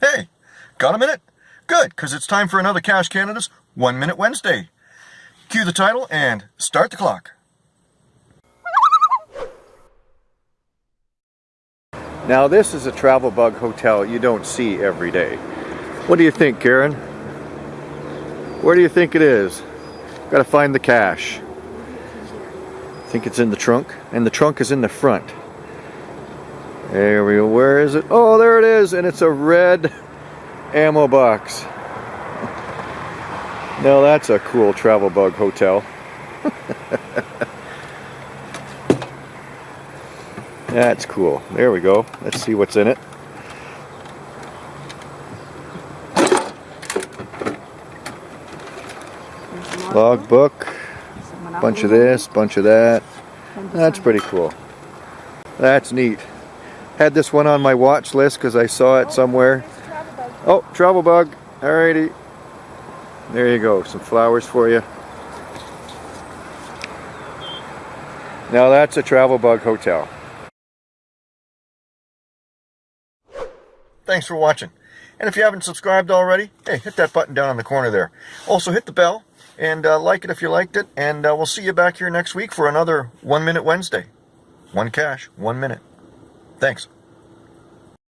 Hey, got a minute? Good, because it's time for another Cache Canada's One Minute Wednesday. Cue the title and start the clock. Now this is a travel bug hotel you don't see every day. What do you think, Karen? Where do you think it is? Gotta find the cache. I think it's in the trunk, and the trunk is in the front. There we go. Where is it? Oh, there it is, and it's a red ammo box. Now that's a cool travel bug hotel. That's cool. There we go. Let's see what's in it. Logbook. Bunch of this, bunch of that. That's pretty cool. That's neat. Had this one on my watch list because I saw it somewhere. Oh, travel bug. Alrighty. There you go. Some flowers for you. Now that's a travel bug hotel. Thanks for watching. And if you haven't subscribed already, hey, hit that button down in the corner there. Also, hit the bell and uh, like it if you liked it. And uh, we'll see you back here next week for another One Minute Wednesday. One cache, one minute. Thanks.